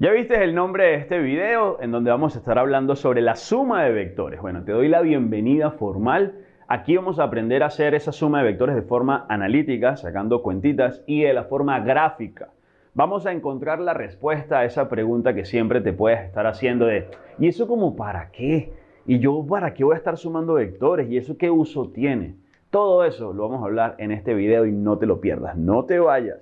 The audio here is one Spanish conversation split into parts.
Ya viste el nombre de este video en donde vamos a estar hablando sobre la suma de vectores. Bueno, te doy la bienvenida formal. Aquí vamos a aprender a hacer esa suma de vectores de forma analítica, sacando cuentitas, y de la forma gráfica. Vamos a encontrar la respuesta a esa pregunta que siempre te puedes estar haciendo de ¿y eso como para qué? ¿Y yo para qué voy a estar sumando vectores? ¿Y eso qué uso tiene? Todo eso lo vamos a hablar en este video y no te lo pierdas. No te vayas.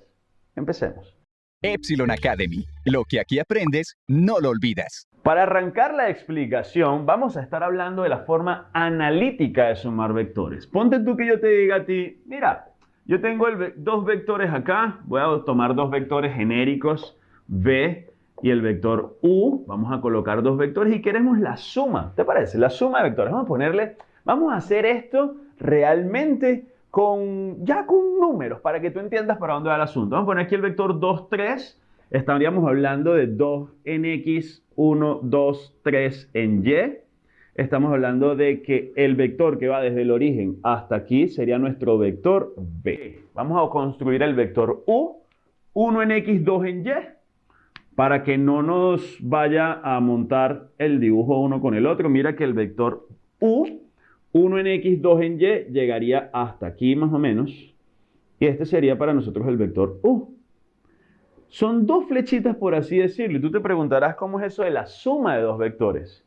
Empecemos. Epsilon Academy. Lo que aquí aprendes, no lo olvidas. Para arrancar la explicación, vamos a estar hablando de la forma analítica de sumar vectores. Ponte tú que yo te diga a ti, mira, yo tengo dos vectores acá, voy a tomar dos vectores genéricos, V y el vector U, vamos a colocar dos vectores y queremos la suma, ¿te parece? La suma de vectores, vamos a ponerle, vamos a hacer esto realmente con, ya con números para que tú entiendas para dónde va el asunto. Vamos a poner aquí el vector 2, 3. Estaríamos hablando de 2 en X, 1, 2, 3 en Y. Estamos hablando de que el vector que va desde el origen hasta aquí sería nuestro vector B. Vamos a construir el vector U, 1 en X, 2 en Y, para que no nos vaya a montar el dibujo uno con el otro. Mira que el vector U 1 en x, 2 en y, llegaría hasta aquí más o menos. Y este sería para nosotros el vector u. Son dos flechitas, por así decirlo. Y tú te preguntarás cómo es eso de la suma de dos vectores.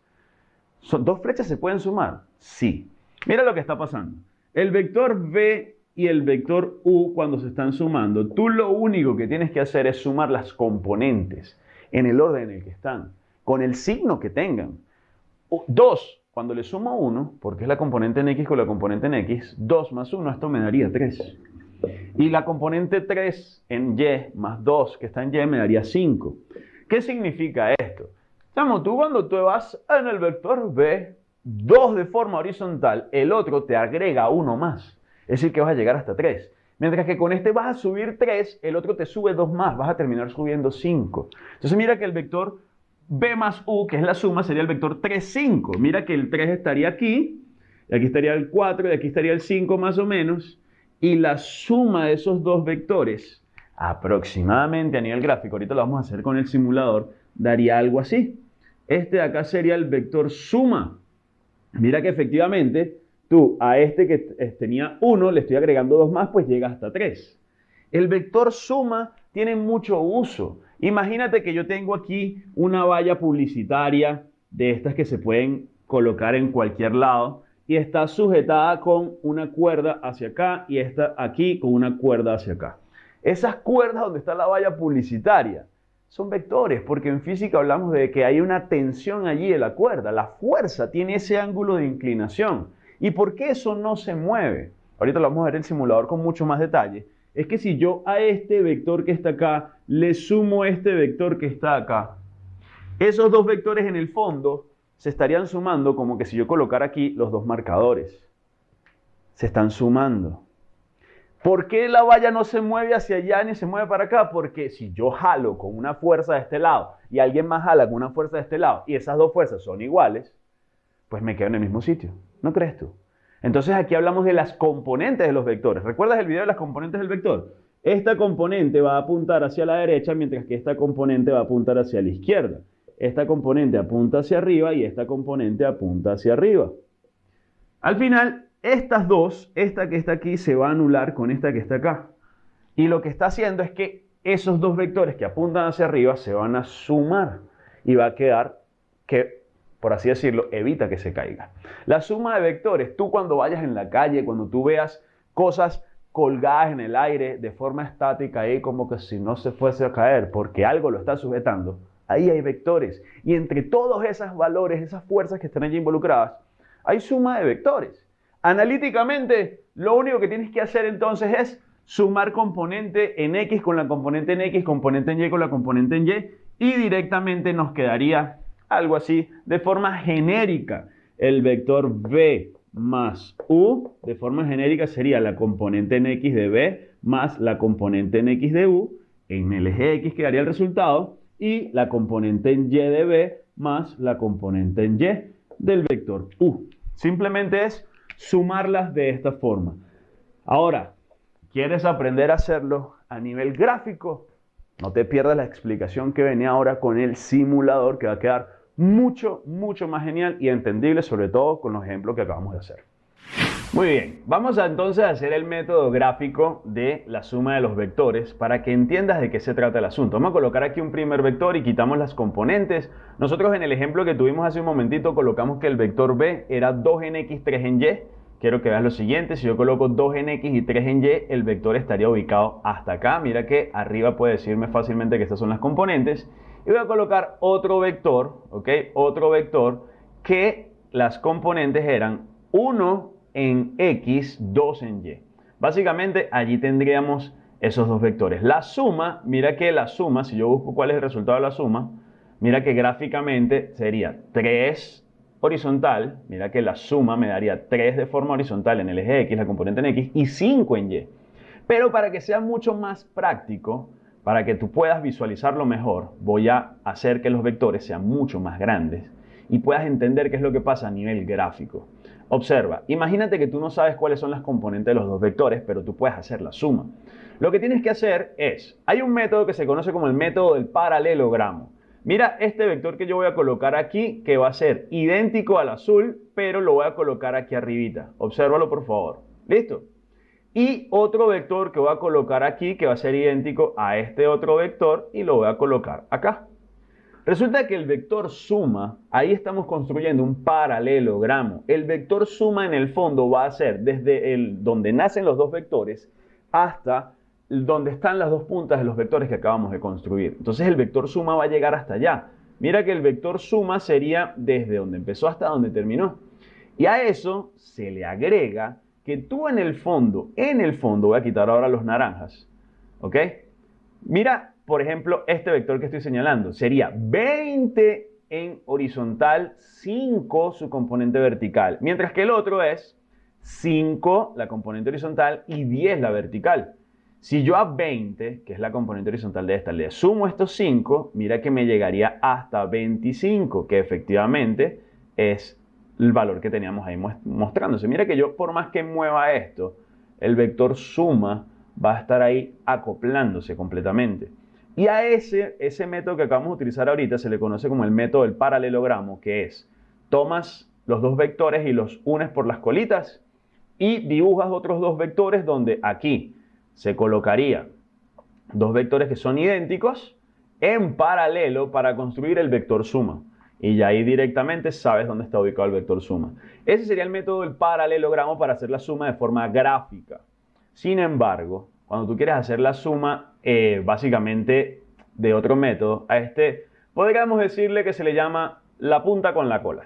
¿Son ¿Dos flechas se pueden sumar? Sí. Mira lo que está pasando. El vector v y el vector u cuando se están sumando, tú lo único que tienes que hacer es sumar las componentes en el orden en el que están, con el signo que tengan. 2 cuando le sumo 1, porque es la componente en x con la componente en x, 2 más 1, esto me daría 3. Y la componente 3 en y más 2 que está en y me daría 5. ¿Qué significa esto? Chamo, tú cuando tú vas en el vector b, 2 de forma horizontal, el otro te agrega 1 más. Es decir, que vas a llegar hasta 3. Mientras que con este vas a subir 3, el otro te sube 2 más, vas a terminar subiendo 5. Entonces mira que el vector b más u, que es la suma, sería el vector 3, 5. Mira que el 3 estaría aquí, y aquí estaría el 4, y aquí estaría el 5 más o menos, y la suma de esos dos vectores, aproximadamente a nivel gráfico, ahorita lo vamos a hacer con el simulador, daría algo así. Este de acá sería el vector suma. Mira que efectivamente tú a este que tenía 1 le estoy agregando 2 más, pues llega hasta 3. El vector suma tiene mucho uso. Imagínate que yo tengo aquí una valla publicitaria de estas que se pueden colocar en cualquier lado y está sujetada con una cuerda hacia acá y esta aquí con una cuerda hacia acá. Esas cuerdas donde está la valla publicitaria son vectores porque en física hablamos de que hay una tensión allí de la cuerda. La fuerza tiene ese ángulo de inclinación. ¿Y por qué eso no se mueve? Ahorita lo vamos a ver en el simulador con mucho más detalle es que si yo a este vector que está acá le sumo este vector que está acá, esos dos vectores en el fondo se estarían sumando como que si yo colocara aquí los dos marcadores. Se están sumando. ¿Por qué la valla no se mueve hacia allá ni se mueve para acá? Porque si yo jalo con una fuerza de este lado y alguien más jala con una fuerza de este lado y esas dos fuerzas son iguales, pues me quedo en el mismo sitio. ¿No crees tú? Entonces aquí hablamos de las componentes de los vectores. ¿Recuerdas el video de las componentes del vector? Esta componente va a apuntar hacia la derecha, mientras que esta componente va a apuntar hacia la izquierda. Esta componente apunta hacia arriba y esta componente apunta hacia arriba. Al final, estas dos, esta que está aquí, se va a anular con esta que está acá. Y lo que está haciendo es que esos dos vectores que apuntan hacia arriba se van a sumar y va a quedar que por así decirlo, evita que se caiga. La suma de vectores, tú cuando vayas en la calle, cuando tú veas cosas colgadas en el aire de forma estática, ahí como que si no se fuese a caer porque algo lo está sujetando, ahí hay vectores. Y entre todos esos valores, esas fuerzas que están allí involucradas, hay suma de vectores. Analíticamente, lo único que tienes que hacer entonces es sumar componente en X con la componente en X, componente en Y con la componente en Y, y directamente nos quedaría algo así, de forma genérica. El vector b más u, de forma genérica, sería la componente en x de b más la componente en x de u. En el eje x quedaría el resultado. Y la componente en y de b más la componente en y del vector u. Simplemente es sumarlas de esta forma. Ahora, ¿quieres aprender a hacerlo a nivel gráfico? No te pierdas la explicación que venía ahora con el simulador que va a quedar mucho, mucho más genial y entendible, sobre todo con los ejemplos que acabamos de hacer. Muy bien, vamos a entonces a hacer el método gráfico de la suma de los vectores para que entiendas de qué se trata el asunto. Vamos a colocar aquí un primer vector y quitamos las componentes. Nosotros en el ejemplo que tuvimos hace un momentito colocamos que el vector b era 2 en x, 3 en y. Quiero que veas lo siguiente, si yo coloco 2 en x y 3 en y, el vector estaría ubicado hasta acá. Mira que arriba puede decirme fácilmente que estas son las componentes. Y voy a colocar otro vector, ¿ok? Otro vector que las componentes eran 1 en x, 2 en y. Básicamente allí tendríamos esos dos vectores. La suma, mira que la suma, si yo busco cuál es el resultado de la suma, mira que gráficamente sería 3 horizontal, mira que la suma me daría 3 de forma horizontal en el eje X, la componente en X, y 5 en Y. Pero para que sea mucho más práctico, para que tú puedas visualizarlo mejor, voy a hacer que los vectores sean mucho más grandes y puedas entender qué es lo que pasa a nivel gráfico. Observa, imagínate que tú no sabes cuáles son las componentes de los dos vectores, pero tú puedes hacer la suma. Lo que tienes que hacer es, hay un método que se conoce como el método del paralelogramo. Mira este vector que yo voy a colocar aquí, que va a ser idéntico al azul, pero lo voy a colocar aquí arribita. Obsérvalo por favor. ¿Listo? Y otro vector que voy a colocar aquí, que va a ser idéntico a este otro vector, y lo voy a colocar acá. Resulta que el vector suma, ahí estamos construyendo un paralelogramo. El vector suma en el fondo va a ser desde el, donde nacen los dos vectores hasta donde están las dos puntas de los vectores que acabamos de construir. Entonces el vector suma va a llegar hasta allá. Mira que el vector suma sería desde donde empezó hasta donde terminó. Y a eso se le agrega que tú en el fondo, en el fondo, voy a quitar ahora los naranjas, ¿ok? Mira, por ejemplo, este vector que estoy señalando sería 20 en horizontal, 5 su componente vertical, mientras que el otro es 5 la componente horizontal y 10 la vertical. Si yo a 20, que es la componente horizontal de esta, le sumo estos 5, mira que me llegaría hasta 25, que efectivamente es el valor que teníamos ahí mostrándose. Mira que yo, por más que mueva esto, el vector suma va a estar ahí acoplándose completamente. Y a ese, ese método que acabamos de utilizar ahorita se le conoce como el método del paralelogramo, que es tomas los dos vectores y los unes por las colitas y dibujas otros dos vectores donde aquí se colocaría dos vectores que son idénticos en paralelo para construir el vector suma. Y ya ahí directamente sabes dónde está ubicado el vector suma. Ese sería el método del paralelogramo para hacer la suma de forma gráfica. Sin embargo, cuando tú quieres hacer la suma eh, básicamente de otro método, a este podríamos decirle que se le llama la punta con la cola.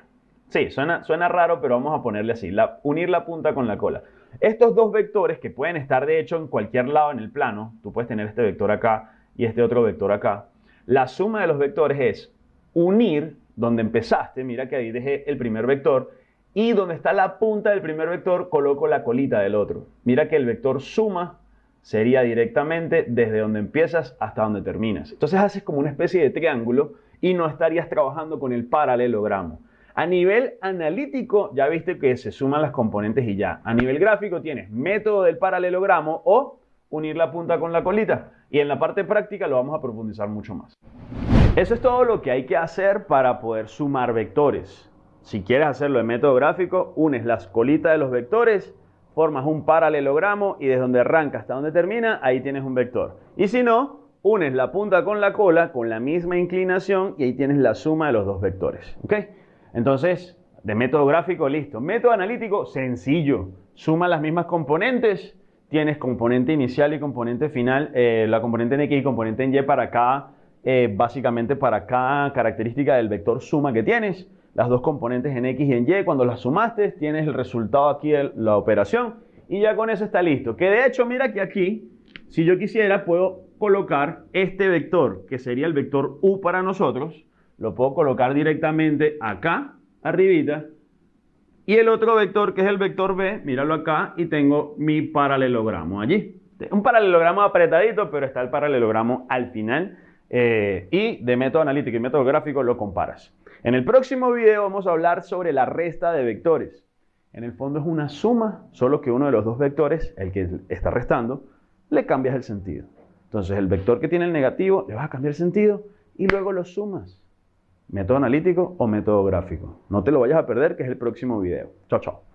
Sí, suena, suena raro, pero vamos a ponerle así, la, unir la punta con la cola. Estos dos vectores que pueden estar de hecho en cualquier lado en el plano, tú puedes tener este vector acá y este otro vector acá, la suma de los vectores es unir donde empezaste, mira que ahí dejé el primer vector, y donde está la punta del primer vector coloco la colita del otro. Mira que el vector suma sería directamente desde donde empiezas hasta donde terminas. Entonces haces como una especie de triángulo y no estarías trabajando con el paralelogramo. A nivel analítico, ya viste que se suman las componentes y ya. A nivel gráfico tienes método del paralelogramo o unir la punta con la colita. Y en la parte práctica lo vamos a profundizar mucho más. Eso es todo lo que hay que hacer para poder sumar vectores. Si quieres hacerlo en método gráfico, unes las colitas de los vectores, formas un paralelogramo y desde donde arranca hasta donde termina, ahí tienes un vector. Y si no, unes la punta con la cola con la misma inclinación y ahí tienes la suma de los dos vectores. ¿ok? Entonces, de método gráfico, listo. Método analítico, sencillo. Suma las mismas componentes. Tienes componente inicial y componente final, eh, la componente en X y componente en Y para cada, eh, básicamente para cada característica del vector suma que tienes. Las dos componentes en X y en Y, cuando las sumaste, tienes el resultado aquí de la operación y ya con eso está listo. Que de hecho, mira que aquí, si yo quisiera, puedo colocar este vector, que sería el vector U para nosotros, lo puedo colocar directamente acá, arribita. Y el otro vector, que es el vector B, míralo acá, y tengo mi paralelogramo allí. Un paralelogramo apretadito, pero está el paralelogramo al final. Eh, y de método analítico y método gráfico lo comparas. En el próximo video vamos a hablar sobre la resta de vectores. En el fondo es una suma, solo que uno de los dos vectores, el que está restando, le cambias el sentido. Entonces el vector que tiene el negativo le vas a cambiar sentido y luego lo sumas. Método analítico o método gráfico. No te lo vayas a perder, que es el próximo video. Chao, chao.